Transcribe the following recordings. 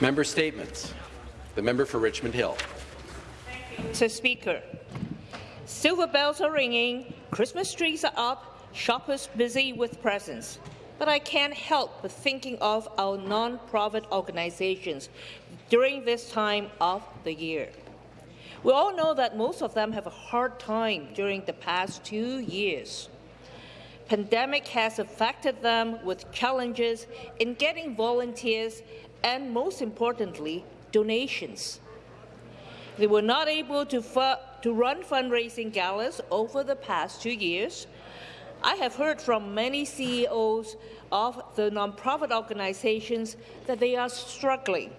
Member statements. The member for Richmond Hill. Mr. Speaker, silver bells are ringing, Christmas trees are up, shoppers busy with presents. But I can't help but thinking of our non-profit organizations during this time of the year. We all know that most of them have a hard time during the past two years. Pandemic has affected them with challenges in getting volunteers and, most importantly, donations. They were not able to, to run fundraising galas over the past two years. I have heard from many CEOs of the nonprofit organizations that they are struggling.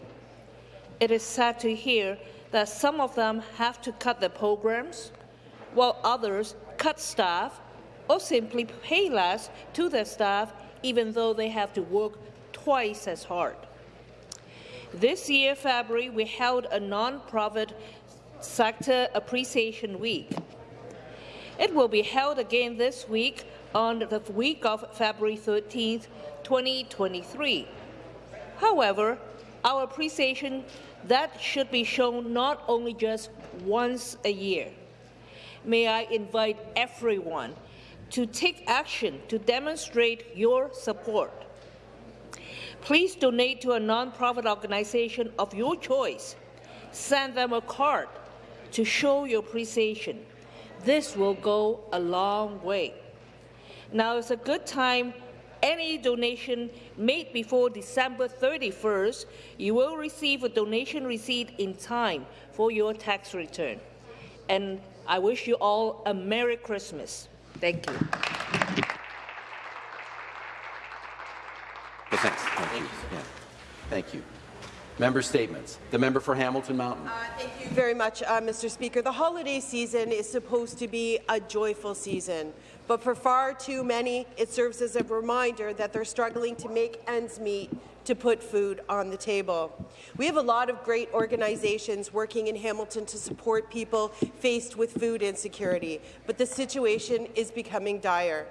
It is sad to hear that some of them have to cut their programs, while others cut staff or simply pay less to their staff even though they have to work twice as hard. This year, February, we held a non-profit sector appreciation week. It will be held again this week on the week of February 13, 2023. However, our appreciation that should be shown not only just once a year. May I invite everyone to take action to demonstrate your support Please donate to a non-profit organization of your choice. Send them a card to show your appreciation. This will go a long way. Now is a good time. Any donation made before December 31st, you will receive a donation receipt in time for your tax return. And I wish you all a Merry Christmas. Thank you. Thanks. Thank you. Yeah. Thank you. Member statements. The member for Hamilton Mountain. Uh, thank you very much, uh, Mr. Speaker. The holiday season is supposed to be a joyful season, but for far too many, it serves as a reminder that they're struggling to make ends meet to put food on the table. We have a lot of great organizations working in Hamilton to support people faced with food insecurity, but the situation is becoming dire.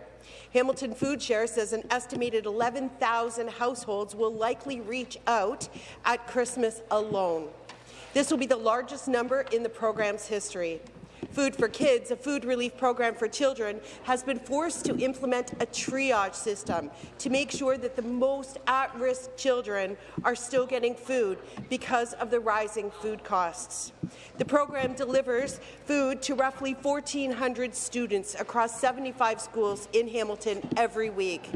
Hamilton Food Share says an estimated 11,000 households will likely reach out at Christmas alone. This will be the largest number in the program's history. Food for Kids, a food relief program for children, has been forced to implement a triage system to make sure that the most at-risk children are still getting food because of the rising food costs. The program delivers food to roughly 1,400 students across 75 schools in Hamilton every week.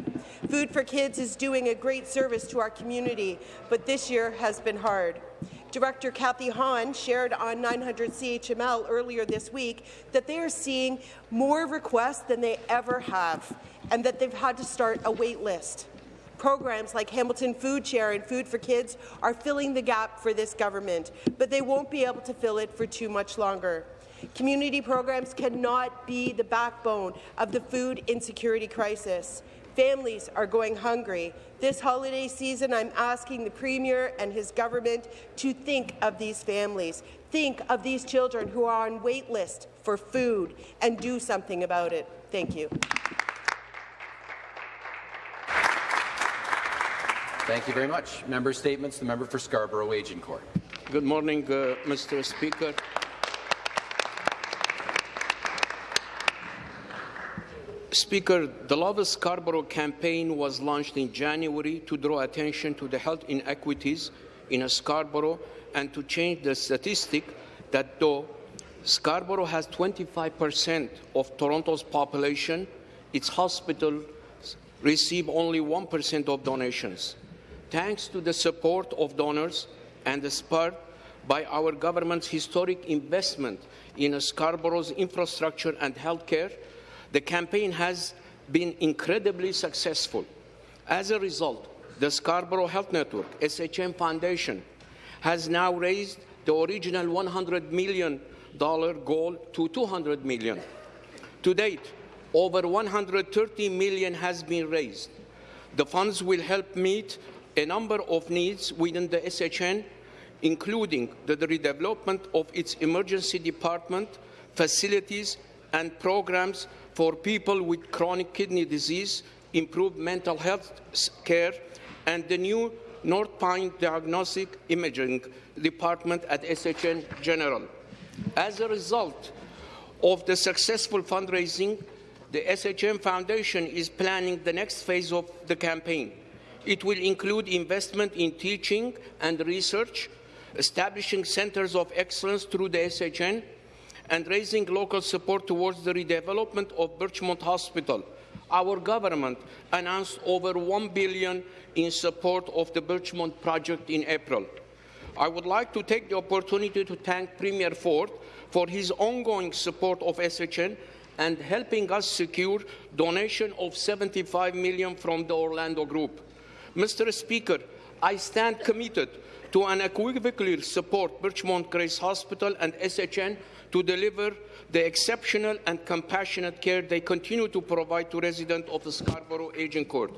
Food for Kids is doing a great service to our community, but this year has been hard. Director Kathy Hahn shared on 900 CHML earlier this week that they are seeing more requests than they ever have and that they've had to start a wait list. Programs like Hamilton Food Share and Food for Kids are filling the gap for this government, but they won't be able to fill it for too much longer. Community programs cannot be the backbone of the food insecurity crisis. Families are going hungry. This holiday season, I'm asking the Premier and his government to think of these families, think of these children who are on wait list for food, and do something about it. Thank you. Thank you very much. Member statements. The member for Scarborough Agincourt. Good morning, uh, Mr. Speaker. Speaker, the Love Scarborough campaign was launched in January to draw attention to the health inequities in Scarborough and to change the statistic that though Scarborough has 25% of Toronto's population, its hospitals receive only 1% of donations. Thanks to the support of donors and the spur by our government's historic investment in Scarborough's infrastructure and healthcare, the campaign has been incredibly successful. As a result, the Scarborough Health Network, SHN Foundation, has now raised the original $100 million goal to 200 million. To date, over 130 million has been raised. The funds will help meet a number of needs within the SHN, including the redevelopment of its emergency department, facilities and programs for people with chronic kidney disease, improved mental health care, and the new North Pine Diagnostic Imaging Department at SHN General. As a result of the successful fundraising, the SHN Foundation is planning the next phase of the campaign. It will include investment in teaching and research, establishing centers of excellence through the SHN, and raising local support towards the redevelopment of Birchmount Hospital. Our government announced over 1 billion in support of the Birchmount project in April. I would like to take the opportunity to thank Premier Ford for his ongoing support of SHN and helping us secure donation of 75 million from the Orlando Group. Mr. Speaker, I stand committed to unequivocally support Birchmount Grace Hospital and SHN to deliver the exceptional and compassionate care they continue to provide to residents of the Scarborough Agincourt.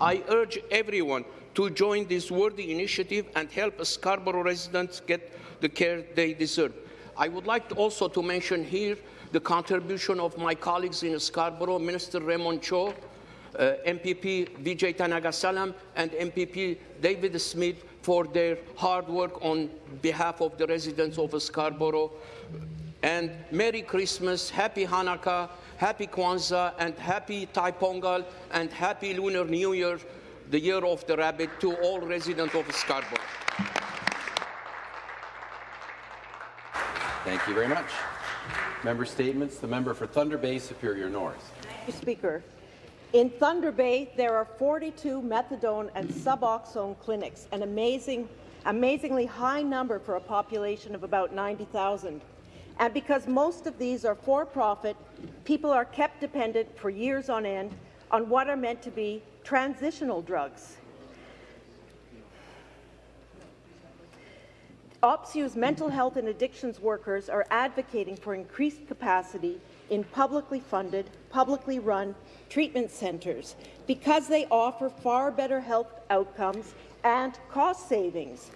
I urge everyone to join this worthy initiative and help Scarborough residents get the care they deserve. I would like also to mention here the contribution of my colleagues in Scarborough, Minister Raymond Cho, uh, MPP Vijay Thanigasalam, and MPP David Smith for their hard work on behalf of the residents of Scarborough. And Merry Christmas, Happy Hanukkah, Happy Kwanzaa, and Happy Thai Pongal, and Happy Lunar New Year, the Year of the Rabbit, to all residents of Scarborough. Thank you very much. Member statements. The member for Thunder Bay, Superior North. Thank you, Speaker. In Thunder Bay, there are 42 methadone and suboxone clinics, an amazing, amazingly high number for a population of about 90,000. And because most of these are for-profit, people are kept dependent for years on end on what are meant to be transitional drugs. OPSEU's mental health and addictions workers are advocating for increased capacity in publicly funded, publicly run treatment centres because they offer far better health outcomes and cost savings.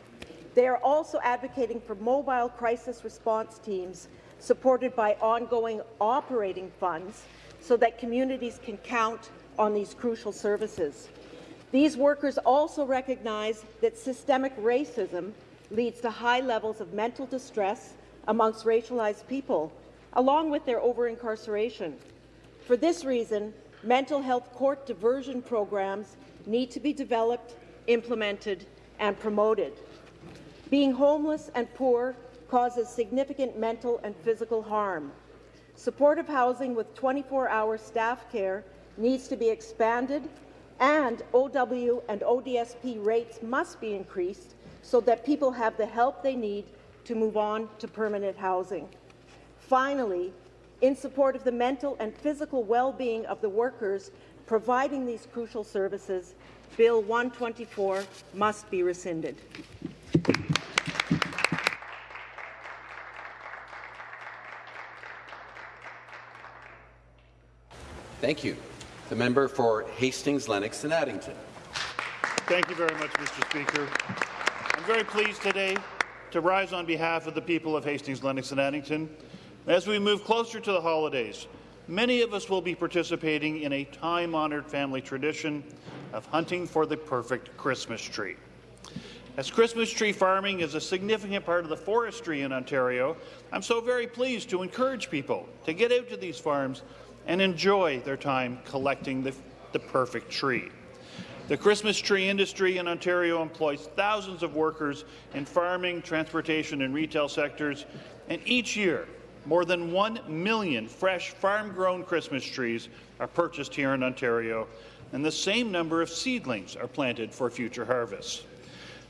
They are also advocating for mobile crisis response teams supported by ongoing operating funds so that communities can count on these crucial services. These workers also recognize that systemic racism leads to high levels of mental distress amongst racialized people, along with their over-incarceration. For this reason, mental health court diversion programs need to be developed, implemented, and promoted. Being homeless and poor causes significant mental and physical harm. Supportive housing with 24-hour staff care needs to be expanded, and OW and ODSP rates must be increased so that people have the help they need to move on to permanent housing. Finally, in support of the mental and physical well-being of the workers providing these crucial services, Bill 124 must be rescinded. Thank you. The member for Hastings, Lennox and Addington. Thank you very much, Mr. Speaker. I'm very pleased today to rise on behalf of the people of Hastings, Lennox and Addington. As we move closer to the holidays, many of us will be participating in a time-honoured family tradition of hunting for the perfect Christmas tree. As Christmas tree farming is a significant part of the forestry in Ontario, I'm so very pleased to encourage people to get out to these farms and enjoy their time collecting the, the perfect tree. The Christmas tree industry in Ontario employs thousands of workers in farming, transportation and retail sectors, and each year, more than 1 million fresh farm-grown Christmas trees are purchased here in Ontario, and the same number of seedlings are planted for future harvests.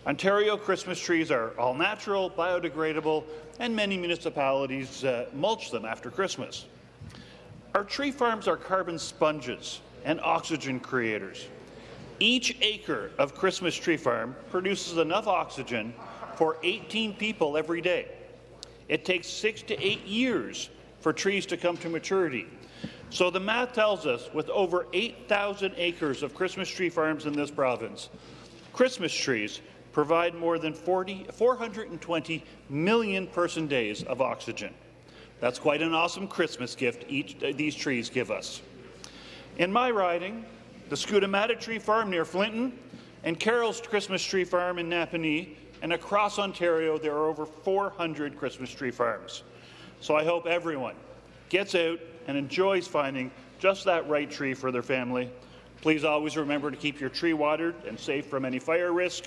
Ontario Christmas trees are all natural, biodegradable, and many municipalities uh, mulch them after Christmas. Our tree farms are carbon sponges and oxygen creators. Each acre of Christmas Tree Farm produces enough oxygen for 18 people every day. It takes six to eight years for trees to come to maturity. So the math tells us with over 8,000 acres of Christmas tree farms in this province, Christmas trees provide more than 40, 420 million person days of oxygen. That's quite an awesome Christmas gift each, uh, these trees give us. In my riding, the Skootamatta Tree Farm near Flinton and Carol's Christmas Tree Farm in Napanee, and across Ontario, there are over 400 Christmas tree farms. So I hope everyone gets out and enjoys finding just that right tree for their family. Please always remember to keep your tree watered and safe from any fire risk.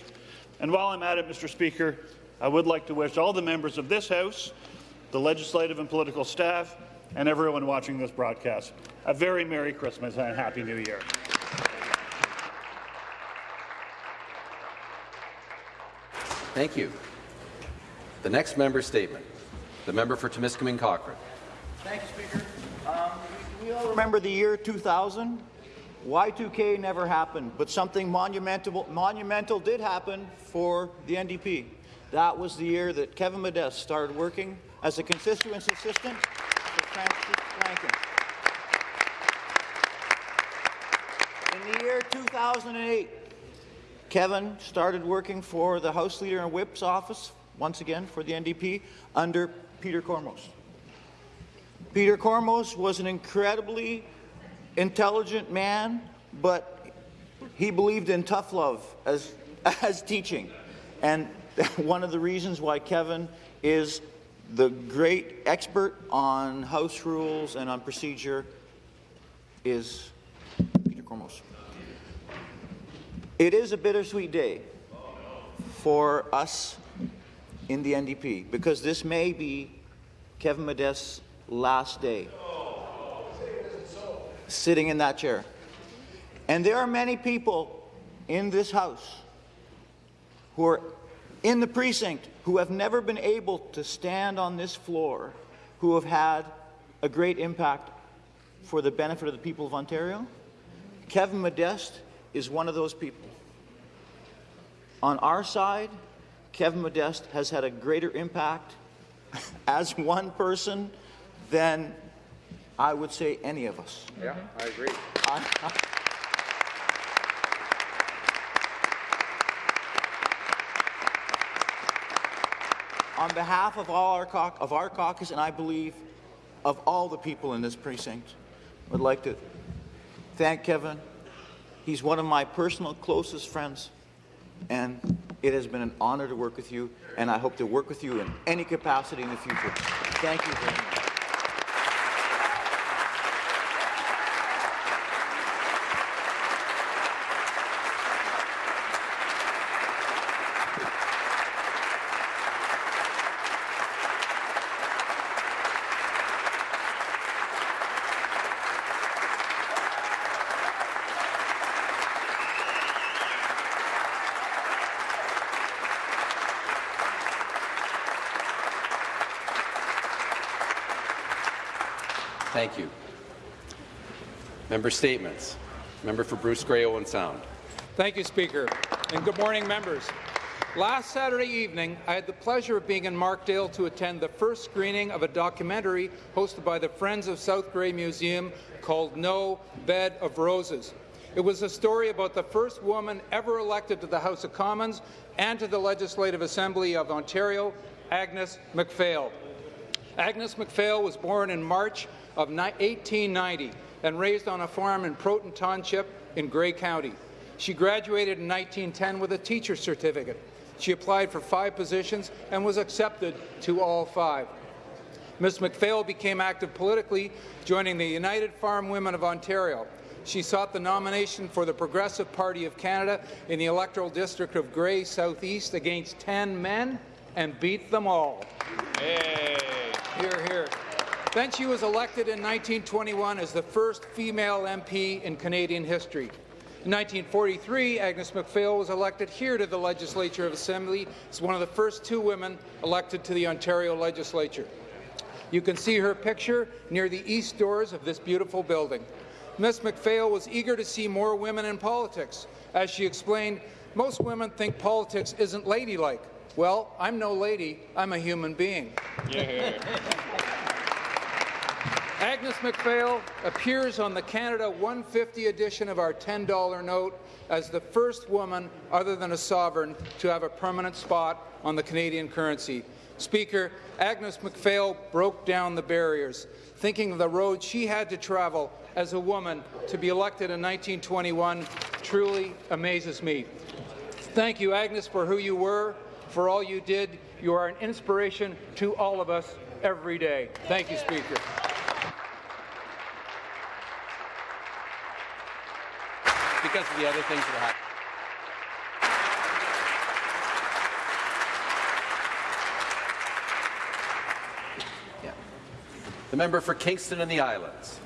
And while I'm at it, Mr. Speaker, I would like to wish all the members of this House, the legislative and political staff, and everyone watching this broadcast a very Merry Christmas and a Happy New Year. Thank you. The next member statement. The member for Timiskaming Cochrane. Thank you, Speaker. Um, we, we all remember the year 2000. Y2K never happened, but something monumental, monumental did happen for the NDP. That was the year that Kevin Modeste started working as a constituency assistant Frances Lankin. In the year 2008, Kevin started working for the House Leader and Whip's office, once again for the NDP, under Peter Kormos. Peter Kormos was an incredibly intelligent man, but he believed in tough love as, as teaching. And one of the reasons why Kevin is the great expert on House rules and on procedure is Peter Kormos. It is a bittersweet day for us in the NDP because this may be Kevin Modeste's last day sitting in that chair. And there are many people in this House who are in the precinct who have never been able to stand on this floor, who have had a great impact for the benefit of the people of Ontario. Kevin Modeste is one of those people. On our side, Kevin Modeste has had a greater impact as one person than I would say any of us. Yeah, I agree. On behalf of all our of our caucus, and I believe of all the people in this precinct, would like to thank Kevin. He's one of my personal closest friends, and it has been an honor to work with you, and I hope to work with you in any capacity in the future. Thank you very much. Thank you. Member statements. Member for Bruce Grey Owen Sound. Thank you, Speaker, and good morning, members. Last Saturday evening, I had the pleasure of being in Markdale to attend the first screening of a documentary hosted by the Friends of South Grey Museum called No Bed of Roses. It was a story about the first woman ever elected to the House of Commons and to the Legislative Assembly of Ontario, Agnes MacPhail. Agnes MacPhail was born in March of 1890 and raised on a farm in Proton Township in Grey County. She graduated in 1910 with a teacher's certificate. She applied for five positions and was accepted to all five. Ms. MacPhail became active politically, joining the United Farm Women of Ontario. She sought the nomination for the Progressive Party of Canada in the electoral district of Grey Southeast against 10 men and beat them all. Hey. Here, here. Then she was elected in 1921 as the first female MP in Canadian history. In 1943, Agnes MacPhail was elected here to the Legislature of Assembly as one of the first two women elected to the Ontario Legislature. You can see her picture near the east doors of this beautiful building. Ms. MacPhail was eager to see more women in politics. As she explained, most women think politics isn't ladylike. Well, I'm no lady, I'm a human being. Agnes MacPhail appears on the Canada 150 edition of our $10 note as the first woman, other than a sovereign, to have a permanent spot on the Canadian currency. Speaker, Agnes MacPhail broke down the barriers, thinking of the road she had to travel as a woman to be elected in 1921 truly amazes me. Thank you, Agnes, for who you were, for all you did. You are an inspiration to all of us every day. Thank you, Speaker. Because of the other things that happened. Yeah. The member for Kingston and the Islands.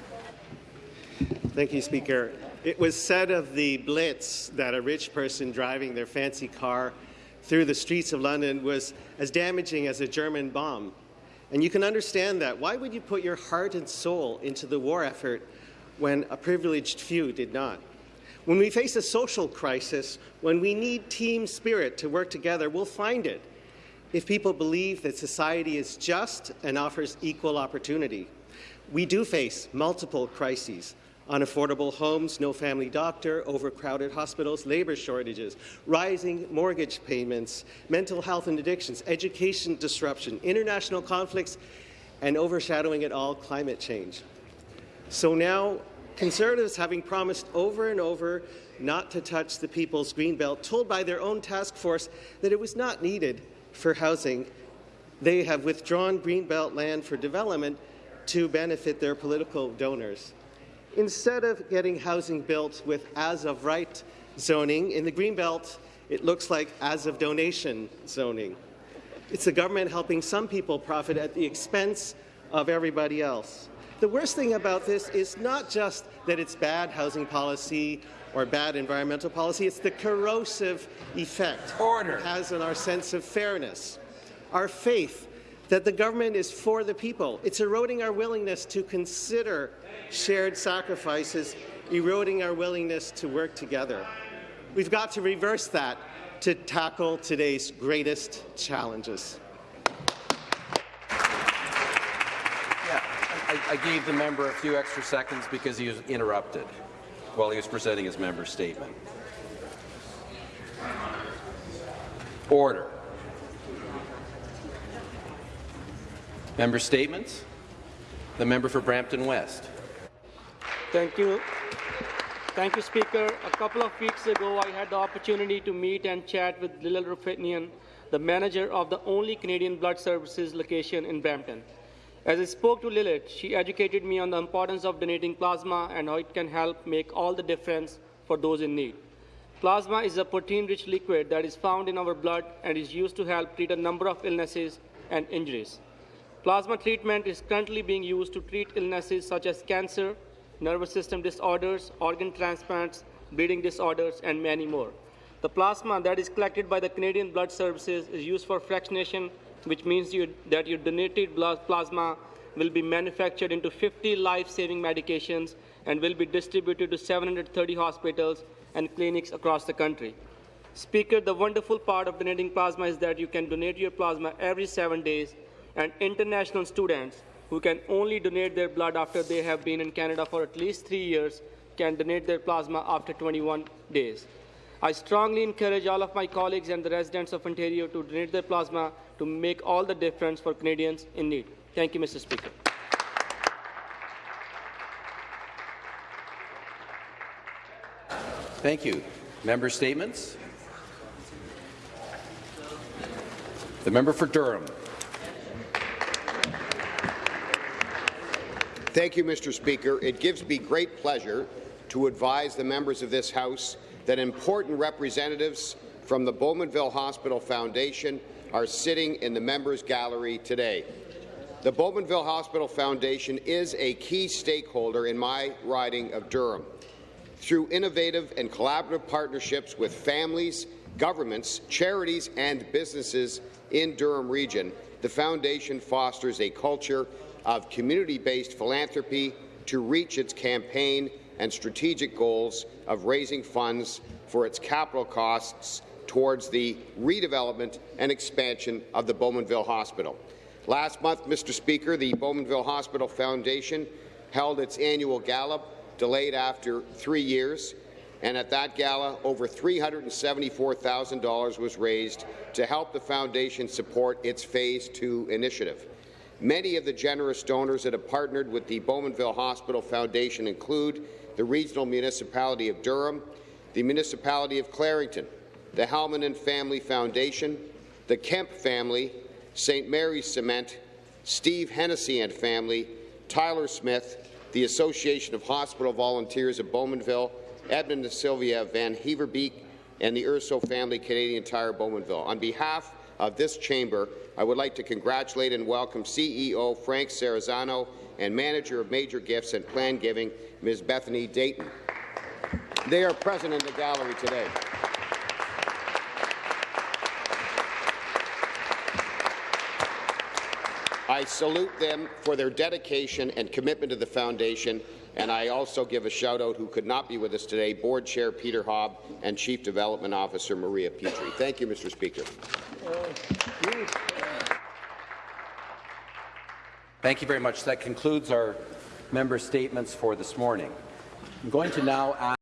Thank you, Speaker. It was said of the Blitz that a rich person driving their fancy car through the streets of London was as damaging as a German bomb. And you can understand that. Why would you put your heart and soul into the war effort when a privileged few did not? When we face a social crisis, when we need team spirit to work together, we'll find it if people believe that society is just and offers equal opportunity. We do face multiple crises unaffordable homes, no family doctor, overcrowded hospitals, labour shortages, rising mortgage payments, mental health and addictions, education disruption, international conflicts, and overshadowing it all, climate change. So now, Conservatives, having promised over and over not to touch the people's greenbelt, told by their own task force that it was not needed for housing, they have withdrawn greenbelt land for development to benefit their political donors. Instead of getting housing built with as-of-right zoning, in the Greenbelt, it looks like as-of-donation zoning. It's the government helping some people profit at the expense of everybody else. The worst thing about this is not just that it's bad housing policy or bad environmental policy, it's the corrosive effect Order. it has on our sense of fairness, our faith that the government is for the people. It's eroding our willingness to consider shared sacrifices, eroding our willingness to work together. We've got to reverse that to tackle today's greatest challenges. I, I gave the member a few extra seconds because he was interrupted while he was presenting his member statement. Order. Member statements. The member for Brampton West. Thank you. Thank you, Speaker. A couple of weeks ago, I had the opportunity to meet and chat with Lilith Rufinian, the manager of the only Canadian Blood Services location in Brampton. As I spoke to Lilith, she educated me on the importance of donating plasma and how it can help make all the difference for those in need. Plasma is a protein-rich liquid that is found in our blood and is used to help treat a number of illnesses and injuries. Plasma treatment is currently being used to treat illnesses such as cancer, nervous system disorders, organ transplants, bleeding disorders, and many more. The plasma that is collected by the Canadian Blood Services is used for fractionation, which means you, that your donated plasma will be manufactured into 50 life-saving medications and will be distributed to 730 hospitals and clinics across the country. Speaker, the wonderful part of donating plasma is that you can donate your plasma every seven days, and international students who can only donate their blood after they have been in Canada for at least three years can donate their plasma after 21 days. I strongly encourage all of my colleagues and the residents of Ontario to donate their plasma to make all the difference for Canadians in need. Thank you, Mr. Speaker. Thank you. Member statements. The member for Durham. Thank you, Mr. Speaker. It gives me great pleasure to advise the members of this House that important representatives from the Bowmanville Hospital Foundation are sitting in the members' gallery today. The Bowmanville Hospital Foundation is a key stakeholder in my riding of Durham. Through innovative and collaborative partnerships with families, governments, charities and businesses in Durham Region, the Foundation fosters a culture of community-based philanthropy to reach its campaign and strategic goals of raising funds for its capital costs towards the redevelopment and expansion of the Bowmanville Hospital. Last month, Mr. Speaker, the Bowmanville Hospital Foundation held its annual gala, delayed after three years, and at that gala, over $374,000 was raised to help the Foundation support its Phase 2 initiative. Many of the generous donors that have partnered with the Bowmanville Hospital Foundation include the Regional Municipality of Durham, the Municipality of Clarington, the Halmanen Family Foundation, the Kemp family, St. Mary's Cement, Steve Hennessy and family, Tyler Smith, the Association of Hospital Volunteers of Bowmanville, Edmund Sylvia Van Heverbeek, and the Urso family, Canadian Tire Bowmanville. On behalf of this chamber, I would like to congratulate and welcome CEO Frank Sarazano and Manager of Major Gifts and Plan Giving, Ms. Bethany Dayton. They are present in the gallery today. I salute them for their dedication and commitment to the Foundation, and I also give a shout-out who could not be with us today, Board Chair Peter Hobb and Chief Development Officer Maria Petrie. Thank you, Mr. Speaker. Thank you very much. That concludes our member statements for this morning. I'm going to now ask